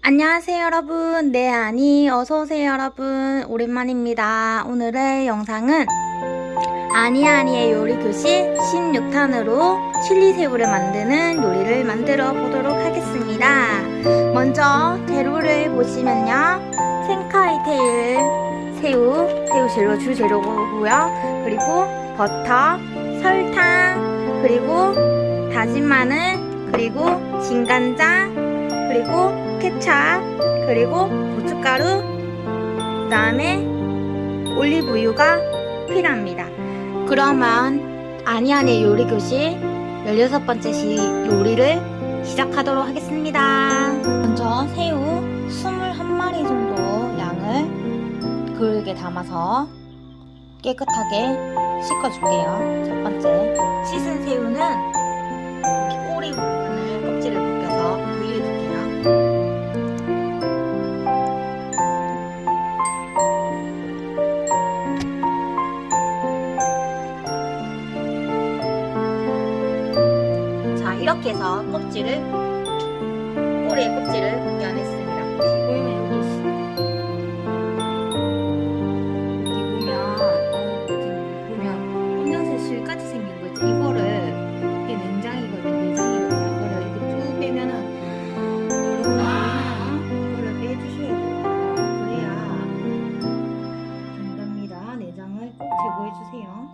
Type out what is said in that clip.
안녕하세요 여러분. 네 아니 어서오세요 여러분. 오랜만입니다. 오늘의 영상은 아니아니의 요리교실 16탄으로 칠리새우를 만드는 요리를 만들어 보도록 하겠습니다. 먼저 재료를 보시면요. 생카이테일 새우, 새우 재료 주 재료고요. 그리고 버터, 설탕 그리고 다진 마늘 그리고 진간장 그리고 케찹 그리고 고춧가루 그 다음에 올리브유가 필요합니다. 그러면 아니아니 요리교실 16번째 시 요리를 시작하도록 하겠습니다. 먼저 새우 21마리 정도 양을 그릇에 담아서 깨끗하게 씻어줄게요. 첫 번째 이렇게 해서 껍질을 꼬리의 껍질을 벗겨냈습니다. 보이면 여기 있습니다. 여기 보면 보면 꽃냄새 실까지 생긴 거 있죠? 이거를 이게 냉장이거든요. 내장이거든요. 이거를 이렇게 쭉 빼면은 이렇게 아 이거를 빼주셔야 돼요. 그래야 된답니다. 내장을 꼭 제거해주세요.